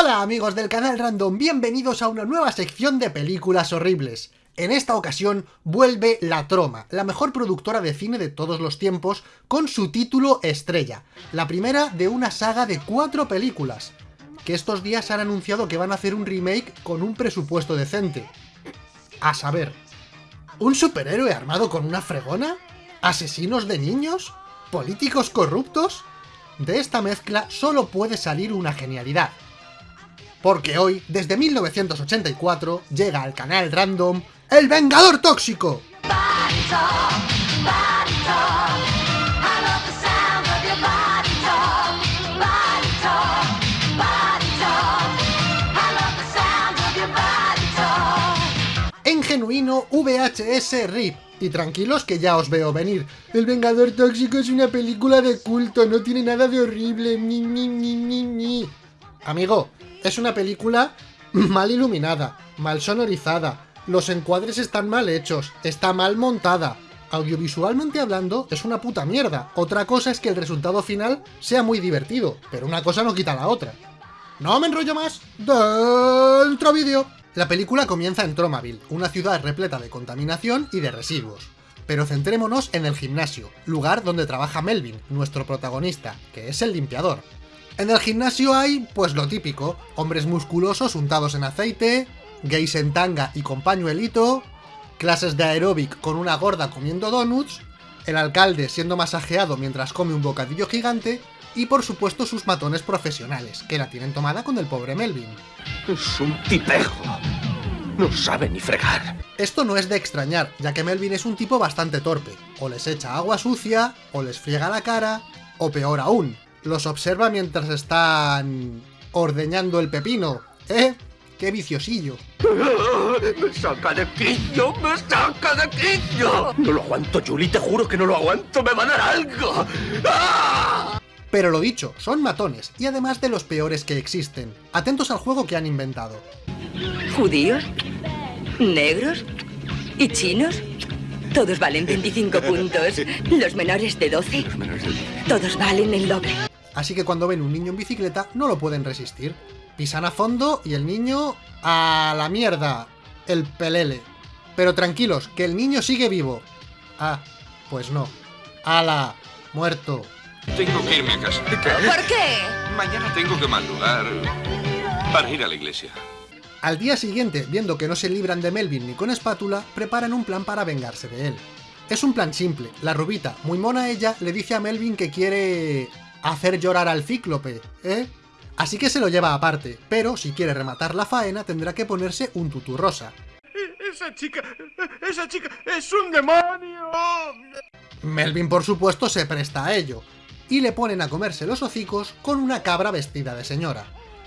Hola amigos del canal Random, bienvenidos a una nueva sección de películas horribles. En esta ocasión vuelve La Troma, la mejor productora de cine de todos los tiempos, con su título estrella, la primera de una saga de cuatro películas, que estos días han anunciado que van a hacer un remake con un presupuesto decente. A saber, ¿un superhéroe armado con una fregona? ¿Asesinos de niños? ¿Políticos corruptos? De esta mezcla solo puede salir una genialidad, porque hoy, desde 1984, llega al canal Random ¡El Vengador Tóxico! En genuino VHS RIP, y tranquilos que ya os veo venir. El Vengador Tóxico es una película de culto, no tiene nada de horrible, ni ni ni ni ni. Amigo, es una película mal iluminada, mal sonorizada, los encuadres están mal hechos, está mal montada. Audiovisualmente hablando, es una puta mierda. Otra cosa es que el resultado final sea muy divertido, pero una cosa no quita la otra. No me enrollo más, dentro vídeo. La película comienza en Tromaville, una ciudad repleta de contaminación y de residuos. Pero centrémonos en el gimnasio, lugar donde trabaja Melvin, nuestro protagonista, que es el limpiador. En el gimnasio hay, pues lo típico, hombres musculosos untados en aceite, gays en tanga y con pañuelito, clases de aeróbic con una gorda comiendo donuts, el alcalde siendo masajeado mientras come un bocadillo gigante, y por supuesto sus matones profesionales, que la tienen tomada con el pobre Melvin. Es un tipejo. No sabe ni fregar. Esto no es de extrañar, ya que Melvin es un tipo bastante torpe. O les echa agua sucia, o les friega la cara, o peor aún, los observa mientras están ordeñando el pepino. ¿Eh? ¡Qué viciosillo! ¡Me saca de quicio! ¡Me saca de quicio! No lo aguanto, Julie, te juro que no lo aguanto, me va a dar algo. ¡Ah! Pero lo dicho, son matones, y además de los peores que existen. Atentos al juego que han inventado. ¿Judíos? ¿Negros? ¿Y chinos? Todos valen 25 puntos. ¿Los menores de 12? Todos valen el doble. Así que cuando ven un niño en bicicleta no lo pueden resistir. Pisan a fondo y el niño... ¡A la mierda! El pelele. Pero tranquilos, que el niño sigue vivo. Ah, pues no. ¡Hala! Muerto. Tengo que irme a casa. ¿Por qué? Mañana tengo que madrugar para ir a la iglesia. Al día siguiente, viendo que no se libran de Melvin ni con espátula, preparan un plan para vengarse de él. Es un plan simple, la rubita, muy mona ella, le dice a Melvin que quiere... hacer llorar al cíclope, ¿eh? Así que se lo lleva aparte, pero si quiere rematar la faena tendrá que ponerse un tutú rosa. Esa chica... esa chica es un demonio. Melvin por supuesto se presta a ello, y le ponen a comerse los hocicos con una cabra vestida de señora.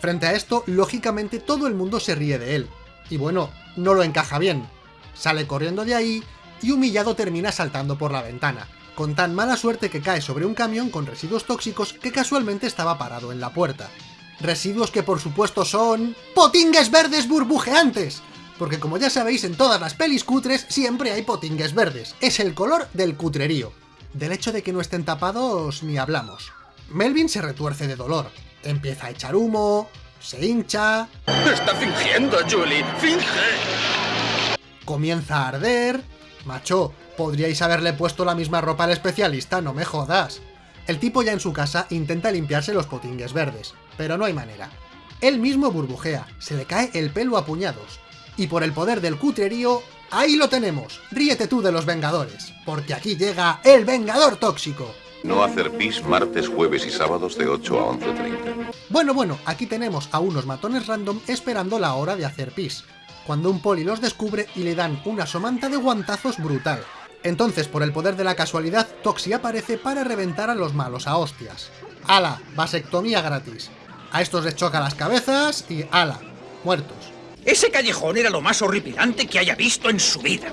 Frente a esto, lógicamente todo el mundo se ríe de él. Y bueno, no lo encaja bien. Sale corriendo de ahí y humillado termina saltando por la ventana, con tan mala suerte que cae sobre un camión con residuos tóxicos que casualmente estaba parado en la puerta. Residuos que por supuesto son... ¡Potingues verdes burbujeantes! Porque como ya sabéis, en todas las pelis cutres siempre hay potingues verdes. Es el color del cutrerío. Del hecho de que no estén tapados ni hablamos. Melvin se retuerce de dolor, Empieza a echar humo, se hincha... Está fingiendo, Julie. ¡Finge! Comienza a arder... Macho, podríais haberle puesto la misma ropa al especialista, no me jodas. El tipo ya en su casa intenta limpiarse los potingues verdes, pero no hay manera. Él mismo burbujea, se le cae el pelo a puñados. Y por el poder del cutrerío, ahí lo tenemos. Ríete tú de los Vengadores, porque aquí llega el Vengador Tóxico. No hacer pis martes, jueves y sábados de 8 a 11.30. Bueno, bueno, aquí tenemos a unos matones random esperando la hora de hacer pis, cuando un poli los descubre y le dan una somanta de guantazos brutal. Entonces, por el poder de la casualidad, Toxi aparece para reventar a los malos a hostias. ¡Hala! Vasectomía gratis. A estos les choca las cabezas y ¡ala! Muertos. Ese callejón era lo más horripilante que haya visto en su vida.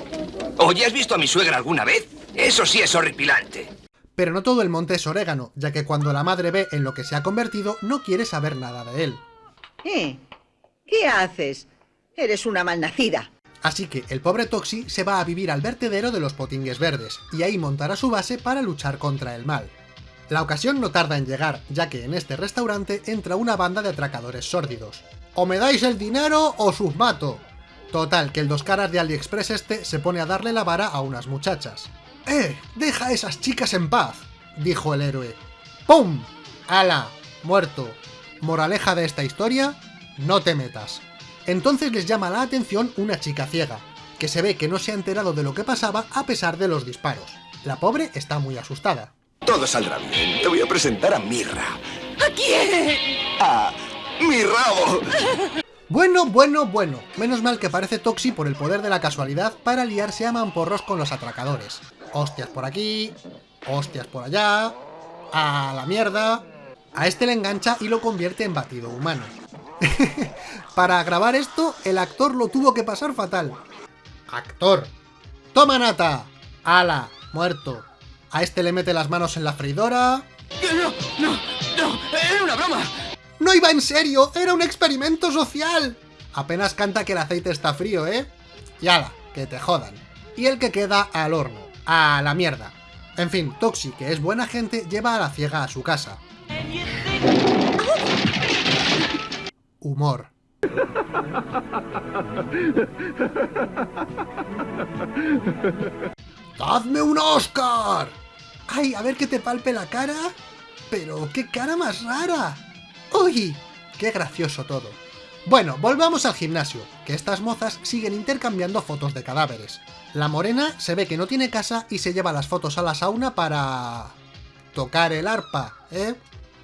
Oye, ¿has visto a mi suegra alguna vez? Eso sí es horripilante. Pero no todo el monte es orégano, ya que cuando la madre ve en lo que se ha convertido, no quiere saber nada de él. ¿Eh? ¿Qué haces? Eres una malnacida. Así que el pobre Toxi se va a vivir al vertedero de los potingues verdes, y ahí montará su base para luchar contra el mal. La ocasión no tarda en llegar, ya que en este restaurante entra una banda de atracadores sórdidos. O me dais el dinero o sus mato. Total, que el dos caras de AliExpress este se pone a darle la vara a unas muchachas. ¡Eh! ¡Deja a esas chicas en paz! dijo el héroe. ¡Pum! ¡Hala! Muerto. Moraleja de esta historia, no te metas. Entonces les llama la atención una chica ciega, que se ve que no se ha enterado de lo que pasaba a pesar de los disparos. La pobre está muy asustada. Todo saldrá bien. Te voy a presentar a Mirra. ¿A quién? ¡A mi rabo! Bueno, bueno, bueno. Menos mal que aparece Toxi por el poder de la casualidad para liarse a mamporros con los atracadores. Hostias por aquí, hostias por allá, a la mierda... A este le engancha y lo convierte en batido humano. Para grabar esto, el actor lo tuvo que pasar fatal. Actor. ¡Toma nata! ¡Hala! Muerto. A este le mete las manos en la freidora... ¡No, no, no! ¡Era una broma! ¡No iba en serio! ¡Era un experimento social! Apenas canta que el aceite está frío, ¿eh? Y ala, que te jodan. Y el que queda al horno. A la mierda. En fin, Toxi, que es buena gente, lleva a la ciega a su casa. Humor. ¡Dadme un Oscar! ¡Ay, a ver que te palpe la cara! ¡Pero qué cara más rara! ¡Uy! ¡Qué gracioso todo! Bueno, volvamos al gimnasio, que estas mozas siguen intercambiando fotos de cadáveres. La morena se ve que no tiene casa y se lleva las fotos a la sauna para... tocar el arpa, ¿eh?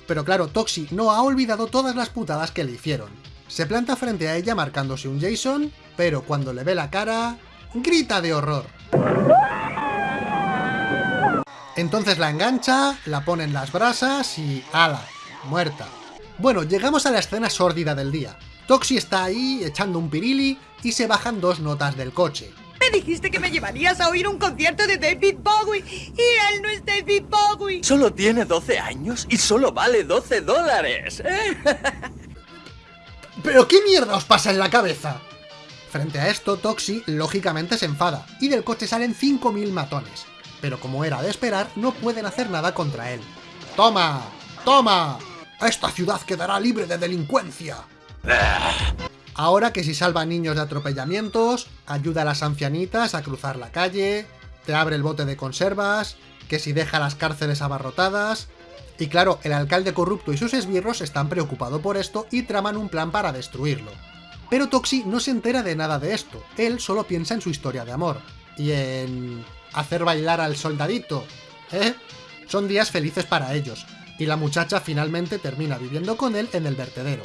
Pero claro, Toxi no ha olvidado todas las putadas que le hicieron. Se planta frente a ella marcándose un Jason, pero cuando le ve la cara... ¡grita de horror! Entonces la engancha, la pone en las brasas y... ¡ala! Muerta. Bueno, llegamos a la escena sórdida del día. Toxi está ahí echando un pirili y se bajan dos notas del coche. Me dijiste que me llevarías a oír un concierto de David Bowie y él no es David Bowie. Solo tiene 12 años y solo vale 12 dólares. ¿eh? ¿Pero qué mierda os pasa en la cabeza? Frente a esto, Toxi lógicamente se enfada, y del coche salen 5.000 matones. Pero como era de esperar, no pueden hacer nada contra él. ¡Toma! ¡Toma! ¡Esta ciudad quedará libre de delincuencia! Ahora que si salva niños de atropellamientos, ayuda a las ancianitas a cruzar la calle, te abre el bote de conservas, que si deja las cárceles abarrotadas... Y claro, el alcalde corrupto y sus esbirros están preocupados por esto y traman un plan para destruirlo. Pero Toxi no se entera de nada de esto, él solo piensa en su historia de amor, y en... hacer bailar al soldadito, ¿eh? Son días felices para ellos, y la muchacha finalmente termina viviendo con él en el vertedero.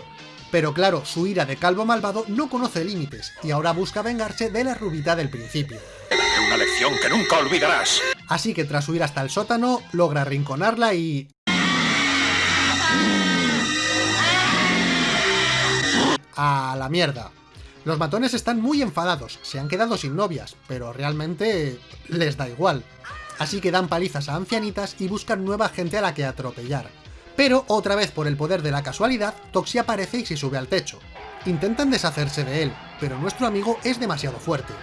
Pero claro, su ira de calvo malvado no conoce límites, y ahora busca vengarse de la rubita del principio. Una lección que nunca olvidarás. Así que tras huir hasta el sótano, logra arrinconarla y... A la mierda. Los matones están muy enfadados, se han quedado sin novias, pero realmente les da igual. Así que dan palizas a ancianitas y buscan nueva gente a la que atropellar. Pero, otra vez por el poder de la casualidad, Toxi aparece y se sube al techo. Intentan deshacerse de él, pero nuestro amigo es demasiado fuerte.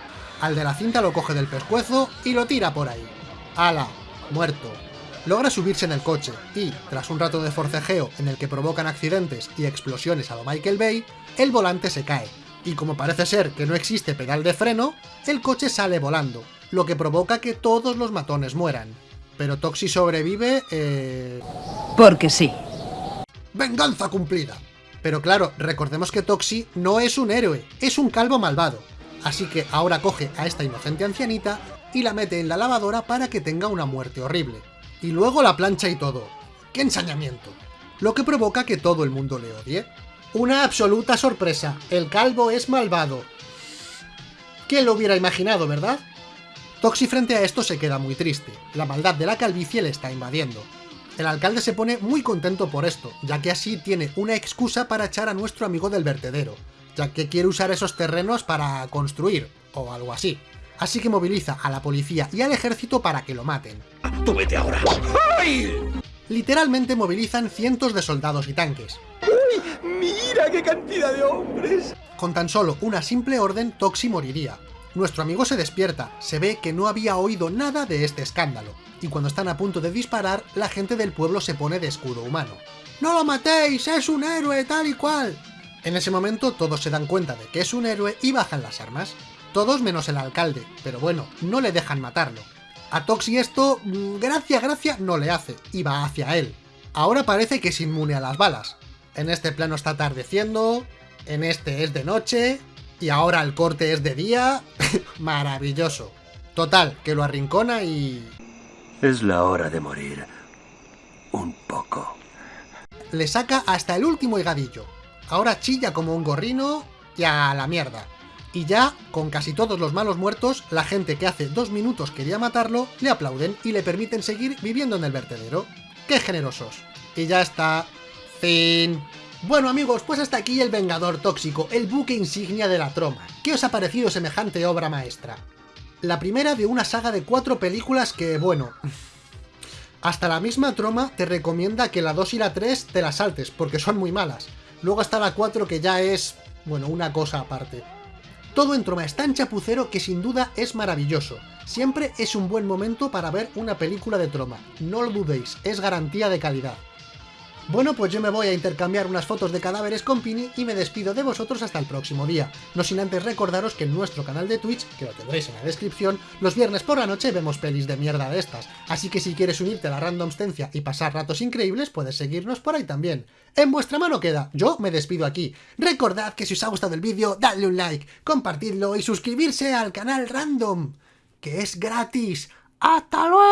Al de la cinta lo coge del pescuezo y lo tira por ahí. ¡Hala! Muerto. Logra subirse en el coche y, tras un rato de forcejeo en el que provocan accidentes y explosiones a lo Michael Bay, el volante se cae, y como parece ser que no existe pedal de freno, el coche sale volando, lo que provoca que todos los matones mueran. Pero Toxi sobrevive... Eh... Porque sí. ¡Venganza cumplida! Pero claro, recordemos que Toxi no es un héroe, es un calvo malvado. Así que ahora coge a esta inocente ancianita y la mete en la lavadora para que tenga una muerte horrible. Y luego la plancha y todo. ¡Qué ensañamiento! Lo que provoca que todo el mundo le odie. Una absoluta sorpresa, el calvo es malvado. ¿Quién lo hubiera imaginado, verdad? Toxi frente a esto se queda muy triste, la maldad de la calvicie le está invadiendo. El alcalde se pone muy contento por esto, ya que así tiene una excusa para echar a nuestro amigo del vertedero, ya que quiere usar esos terrenos para construir, o algo así. Así que moviliza a la policía y al ejército para que lo maten. ¡Tú vete ahora! ¡Ay! Literalmente movilizan cientos de soldados y tanques. ¡Mira qué cantidad de hombres! Con tan solo una simple orden, Toxi moriría. Nuestro amigo se despierta, se ve que no había oído nada de este escándalo, y cuando están a punto de disparar, la gente del pueblo se pone de escudo humano. ¡No lo matéis! ¡Es un héroe tal y cual! En ese momento todos se dan cuenta de que es un héroe y bajan las armas. Todos menos el alcalde, pero bueno, no le dejan matarlo. A Toxi esto, mm, gracia, gracia, no le hace, y va hacia él. Ahora parece que es inmune a las balas. En este plano está atardeciendo, en este es de noche, y ahora el corte es de día. Maravilloso. Total, que lo arrincona y... Es la hora de morir. Un poco. Le saca hasta el último higadillo. Ahora chilla como un gorrino y a la mierda. Y ya, con casi todos los malos muertos, la gente que hace dos minutos quería matarlo, le aplauden y le permiten seguir viviendo en el vertedero. ¡Qué generosos! Y ya está. Fin. Bueno amigos, pues hasta aquí El Vengador Tóxico, el buque insignia de la troma. ¿Qué os ha parecido semejante obra maestra? La primera de una saga de cuatro películas que, bueno... Hasta la misma troma te recomienda que la 2 y la 3 te las saltes, porque son muy malas. Luego está la 4 que ya es, bueno, una cosa aparte. Todo en Troma es tan chapucero que sin duda es maravilloso. Siempre es un buen momento para ver una película de Troma. No lo dudéis, es garantía de calidad. Bueno, pues yo me voy a intercambiar unas fotos de cadáveres con Pini y me despido de vosotros hasta el próximo día. No sin antes recordaros que en nuestro canal de Twitch, que lo tendréis en la descripción, los viernes por la noche vemos pelis de mierda de estas. Así que si quieres unirte a la randomstencia y pasar ratos increíbles, puedes seguirnos por ahí también. En vuestra mano queda, yo me despido aquí. Recordad que si os ha gustado el vídeo, dadle un like, compartidlo y suscribirse al canal Random, que es gratis. ¡Hasta luego!